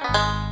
Bye.